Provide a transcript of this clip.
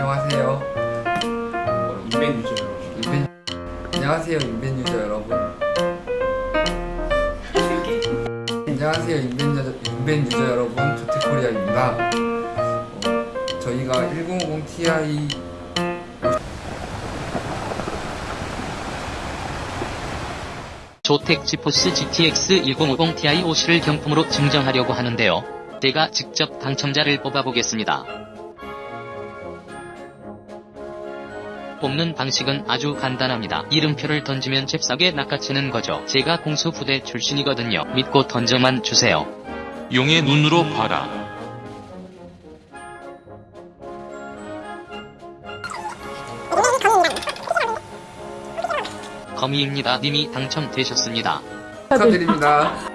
안녕하세요. 인벤 유저 인벤 안녕하세요 인벤 유저 여러분. 안녕하세요 인벤 유저, 인벤 유저 여러분 조태코리아입니다. 어, 저희가 1050 Ti 조텍 지포스 GTX 1050 Ti OC를 경품으로 증정하려고 하는데요. 제가 직접 당첨자를 뽑아보겠습니다. 뽑는 방식은 아주 간단합니다. 이름표를 던지면 잽싸게 낚아채는 거죠. 제가 공수 부대 출신이거든요. 믿고 던져만 주세요. 용의 눈으로 봐라. 거미입니다. 님이 당첨되셨습니다. 축하드립니다.